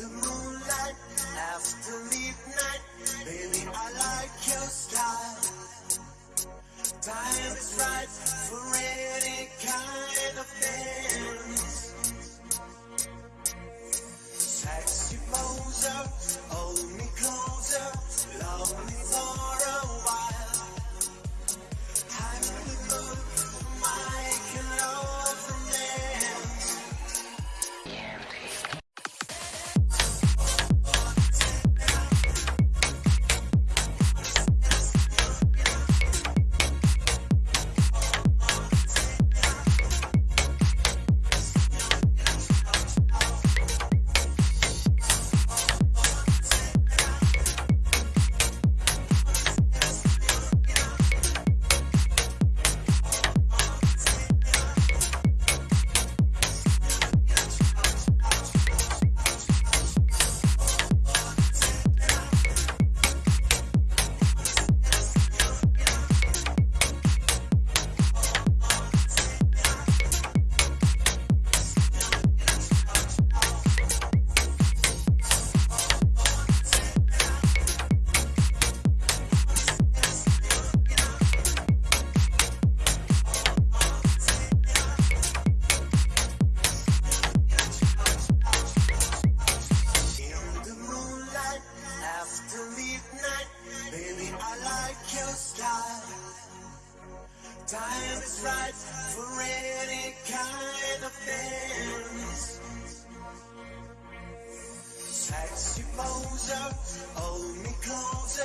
the moonlight after midnight. Baby, I like your style. Time is right for any kind of dance. Time is right for any kind of dance. Sexy poser, hold me closer,